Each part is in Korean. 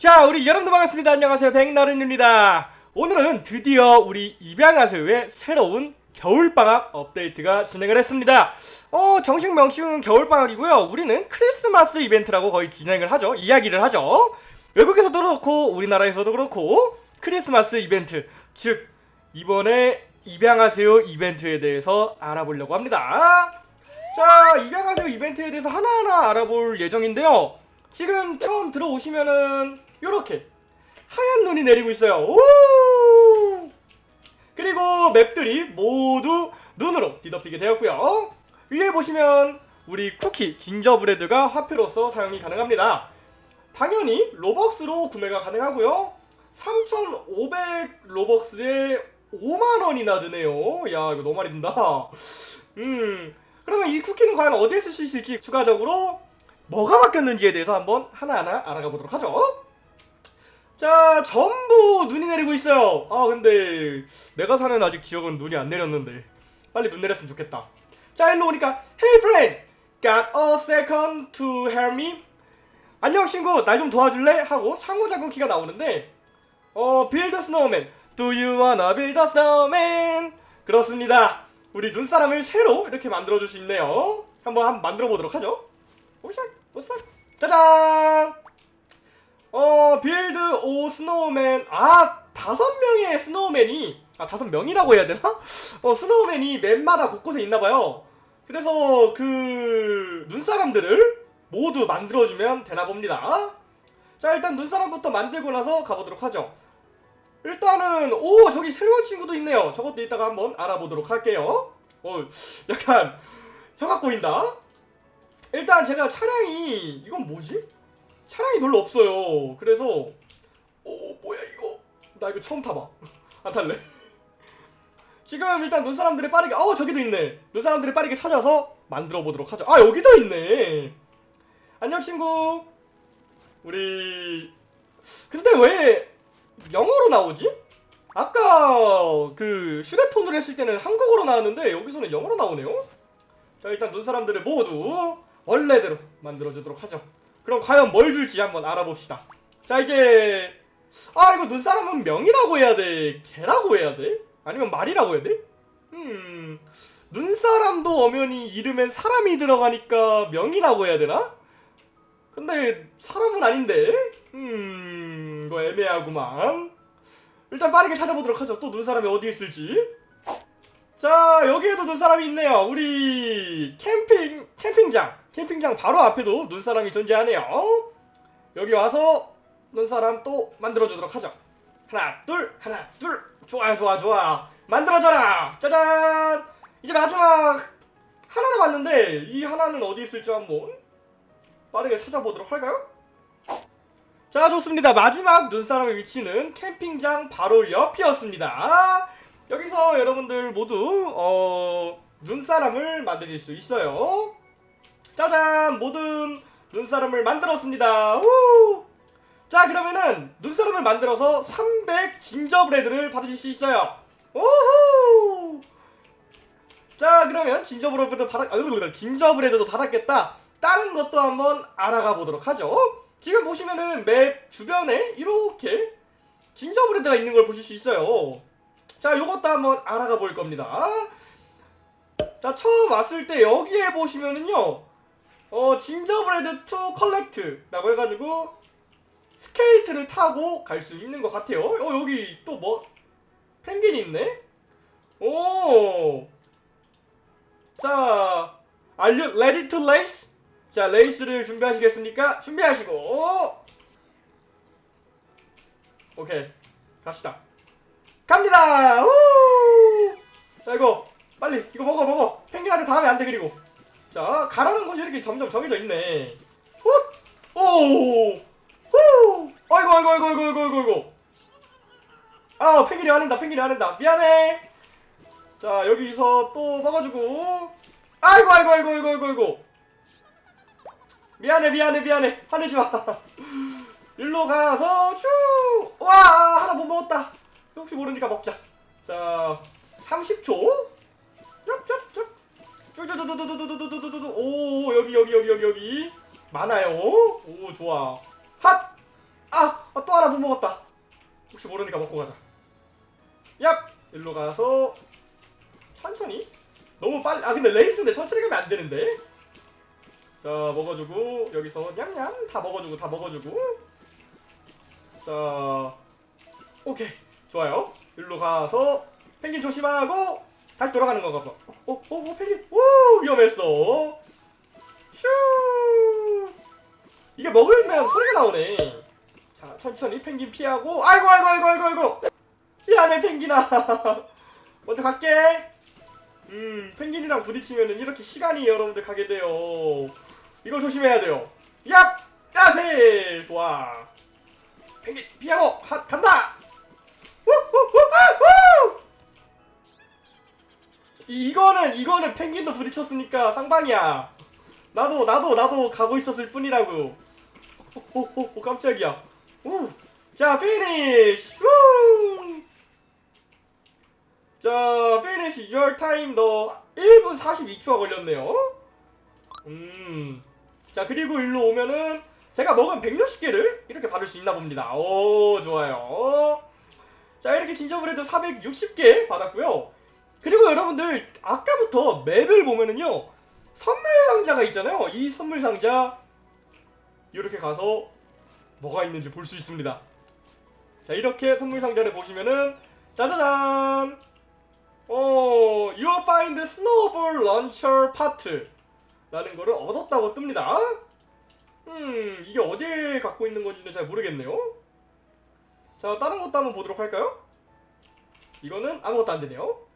자, 우리 여러분들 반갑습니다. 안녕하세요. 백나른입니다. 오늘은 드디어 우리 입양하세요의 새로운 겨울방학 업데이트가 진행을 했습니다. 어, 정식 명칭은 겨울방학이고요. 우리는 크리스마스 이벤트라고 거의 진행을 하죠. 이야기를 하죠. 외국에서도 그렇고, 우리나라에서도 그렇고, 크리스마스 이벤트. 즉, 이번에 입양하세요 이벤트에 대해서 알아보려고 합니다. 자, 입양하세요 이벤트에 대해서 하나하나 알아볼 예정인데요. 지금 처음 들어오시면은 요렇게 하얀 눈이 내리고 있어요. 오! 그리고 맵들이 모두 눈으로 뒤덮이게 되었고요. 위에 보시면 우리 쿠키 진저브레드가 화폐로서 사용이 가능합니다. 당연히 로벅스로 구매가 가능하고요. 3,500 로벅스에 5만 원이나 드네요. 야 이거 너무 많이 든다. 음 그러면 이 쿠키는 과연 어디에 쓸 수 있을지 추가적으로 뭐가 바뀌었는지에 대해서 한번 하나하나 알아가 보도록 하죠. 자 전부 눈이 내리고 있어요. 아 근데 내가 사는 아직 지역은 눈이 안 내렸는데 빨리 눈 내렸으면 좋겠다. 자 일로 오니까 Hey friend, got a second to help me? 안녕 친구, 날 좀 도와줄래? 하고 상호작용 키가 나오는데 어 build a snowman. Do you wanna build a snowman? 그렇습니다. 우리 눈사람을 새로 이렇게 만들어줄 수 있네요. 한번 한번 만들어 보도록 하죠. 오샥, 오싹, 짜잔. 어 build a snowman 아 다섯 명의 snowman이 아 다섯 명이라고 해야 되나? 어 snowman이 map마다 곳곳에 있나봐요. 그래서 그 눈사람들을 모두 만들어주면 되나 봅니다. 자 일단 눈사람부터 만들고 나서 가보도록 하죠. 일단은 오 저기 새로운 친구도 있네요. 저것도 이따가 한번 알아보도록 할게요. 어 약간 혀가 꼬인다. 일단 제가 차량이 이건 뭐지? 차량이 별로 없어요. 그래서 오 뭐야 이거? 나 이거 처음 타봐. 안 탈래. 지금 일단 눈사람들이 빠르게 어 저기도 있네. 눈사람들이 빠르게 찾아서 만들어 보도록 하죠. 아 여기도 있네. 안녕 친구. 우리 근데 왜 영어로 나오지? 아까 그 휴대폰으로 했을 때는 한국어로 나왔는데 여기서는 영어로 나오네요. 자 일단 눈사람들을 모두 원래대로 만들어주도록 하죠. 그럼 과연 뭘 줄지 한번 알아봅시다. 자 이제 아 이거 눈사람은 명이라고 해야 돼? 개라고 해야 돼? 아니면 말이라고 해야 돼? 음 눈사람도 엄연히 이름엔 사람이 들어가니까 명이라고 해야 되나? 근데 사람은 아닌데? 음 이거 애매하구만 일단 빠르게 찾아보도록 하죠 또 눈사람이 어디 있을지 자 여기에도 눈사람이 있네요 우리 캠핑 캠핑장 캠핑장 바로 앞에도 눈사람이 존재하네요. 여기 와서 눈사람 또 만들어주도록 하죠. 하나 둘 하나 둘. 좋아요 좋아 좋아. 만들어져라. 짜잔! 이제 마지막 하나 남았는데 이 하나는 어디 있을지 한번 빠르게 찾아보도록 할까요? 자 좋습니다. 마지막 눈사람의 위치는 캠핑장 바로 옆이었습니다. 여기서 여러분들 모두 어 눈사람을 만드실 수 있어요 짜잔! 모든 눈사람을 만들었습니다. 우! 자 그러면은 눈사람을 만들어서 300 진저브레드를 받으실 수 있어요. 오호 자 그러면 gingerbread도 받았 아 gingerbread도 받았겠다. 다른 것도 한번 알아가 보도록 하죠. 지금 보시면은 map 주변에 이렇게 gingerbread가 있는 걸 보실 수 있어요. 자 요것도 한번 알아가 볼 겁니다. 자 처음 왔을 때 여기에 보시면은요 어 gingerbread to collect 라고 해가지고 스케이트를 타고 갈 수 있는 것 같아요 어 여기 또 뭐 펭귄이 있네 오 자, are you ready to race? 자, 레이스를 준비하시겠습니까? 준비하시고 오케이, 갑시다. 갑니다. 우! 자, 이거 빨리 이거 먹어 먹어. 펭귄한테 다음에 안돼 그리고. 자, 가라는 곳이 이렇게 점점 정해져 있네. 훗! 오! 후! 아이고 아이고 아이고 아이고 아이고 아이고. 아, 펭귄이 화낸다. 펭귄이 화낸다. 미안해. 자 여기서 또 먹어주고 아이고 아이고 아이고 아이고 아이고 아이고 미안해 미안해 미안해 화내지마 일로 가서 슈와 하나 못 먹었다 혹시 모르니까 먹자 자 30초 짭짭 짭 쭈쭈쭈쭈쭈쭈쭈쭈쭈쭈 오 여기 여기 여기 여기 여기 많아요 오 좋아 핫아 아, 아, 또 하나 못 먹었다. 혹시 모르니까 먹고 가자. 얍! 일로 가서 천천히. 너무 빨리. 아 근데 레이스인데 천천히 가면 안 되는데. 자 먹어주고 여기서 냠냠 다 먹어주고 다 먹어주고. 자 오케이 좋아요. 일로 가서 펭귄 조심하고 다시 돌아가는 건가 봐. 어, 어, 어, 펭귄. 오, 위험했어. 슈. 이게 먹으면 소리가 나오네. 자, 천천히 펭귄 피하고. 아이고, 아이고, 아이고, 아이고, 아이고. 미안해, 펭귄아. 먼저 갈게. 음, 펭귄이랑 부딪히면은 이렇게 시간이 여러분들 가게 돼요. 이거 조심해야 돼요. 얍! 야세! 좋아. 펭귄 피하고 하, 간다! 이거는 이거는 펭귄도 부딪혔으니까 쌍방이야. 나도 나도 나도 가고 있었을 뿐이라고. 오, 오, 오 깜짝이야. 오. 자 finish. 우. 자 finish your time 너 1분 42초가 걸렸네요. 음. 자 그리고 일로 오면은 제가 먹은 160개를 이렇게 받을 수 있나 봅니다. 오 좋아요. 자 이렇게 진저브레드 460개 받았고요. 그리고 여러분들 아까부터 맵을 보면은요 선물 상자가 있잖아요. 이 선물 상자 이렇게 가서 뭐가 있는지 볼 수 있습니다. 자 이렇게 선물 상자를 보시면은 짜자잔 어 You find snowball launcher part 라는 거를 얻었다고 뜹니다. 음 이게 어디에 갖고 있는 건지는 잘 모르겠네요. 자 다른 것도 한번 보도록 할까요? 이거는 아무것도 안 되네요.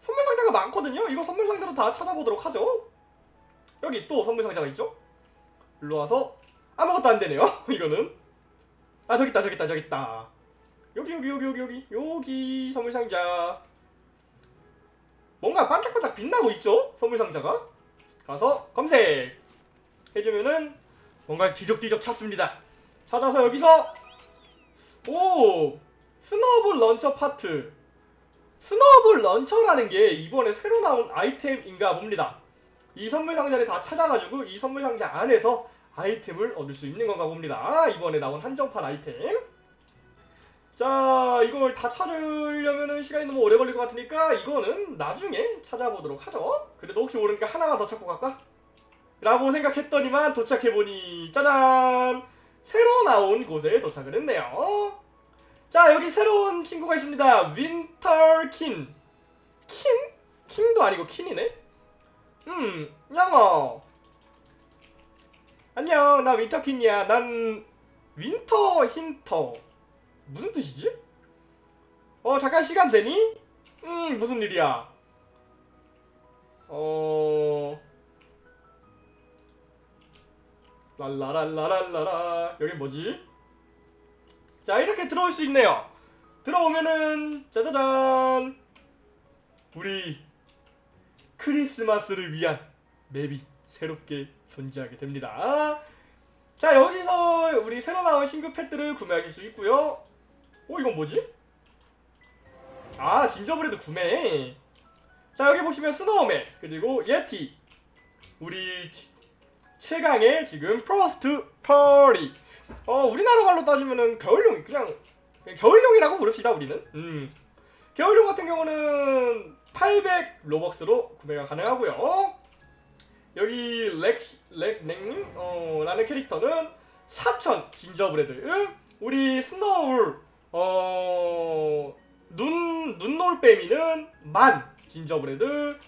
선물 상자가 많거든요. 이거 선물 상자로 다 찾아보도록 하죠. 여기 또 선물 상자가 있죠. 일로 와서 아무것도 안 되네요. 이거는 아 저기 있다 저기 있다 저기 있다. 여기 여기 여기 여기 여기 여기 선물 상자. 뭔가 반짝반짝 빛나고 있죠. 선물 상자가. 가서 검색 해주면은 뭔가 뒤적뒤적 찾습니다. 찾아서 여기서 오 snowball launcher 파트 snowball launcher라는 게 이번에 새로 나온 아이템인가 봅니다. 이 선물 상자를 다 찾아가지고 이 선물 상자 안에서 아이템을 얻을 수 있는 건가 봅니다. 이번에 나온 한정판 아이템. 자, 이걸 다 찾으려면 시간이 너무 오래 걸릴 것 같으니까 이거는 나중에 찾아보도록 하죠. 그래도 혹시 모르니까 하나만 더 찾고 갈까? 라고 생각했더니만 도착해보니 짜잔! 새로 나온 곳에 도착을 했네요. 자 여기 새로운 친구가 있습니다. 윈터킨. 킨? 킹도 아니고 킨이네? 음 양어. 안녕 나 윈터킨이야. 난 Winter hinter. 무슨 뜻이지? 어 잠깐 시간 되니? 음 무슨 일이야? 어. 랄라랄라랄라라. 여긴 뭐지? 자 이렇게 들어올 수 있네요. 들어오면은 짜자잔! 우리 크리스마스를 위한 맵이 새롭게 존재하게 됩니다. 자 여기서 우리 새로 나온 신규 펫들을 구매하실 수 있고요. 어 이건 뭐지? 아 gingerbread 구매! 자 여기 보시면 snowman 그리고 예티 우리 치- 최강의 지금 Frost Fury 어 우리나라 말로 따지면은 겨울용 그냥, 겨울용이라고 부릅시다 우리는. 음. 겨울용 같은 경우는 800 Robux로 구매가 가능하고요. 여기 렉시 렉냉님 어 라는 캐릭터는 4000 gingerbread 우리 snow owl 어 눈 눈올빼미는 만 gingerbread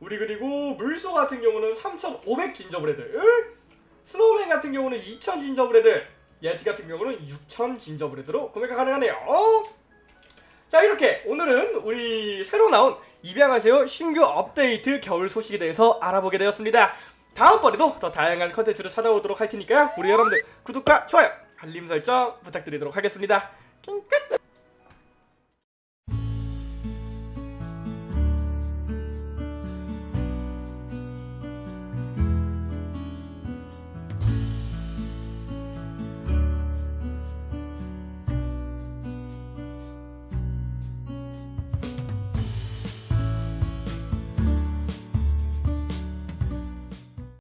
우리 그리고 물소 같은 경우는 3500 gingerbread snowman 같은 경우는 2000 gingerbread 예티 같은 경우는 6000 gingerbread로 구매가 가능하네요. 자 이렇게 오늘은 우리 새로 나온 입양하세요 신규 업데이트 겨울 소식에 대해서 알아보게 되었습니다. 다음번에도 더 다양한 컨텐츠로 찾아오도록 할 테니까요. 우리 여러분들 구독과 좋아요 알림 설정 부탁드리도록 하겠습니다. 찡끝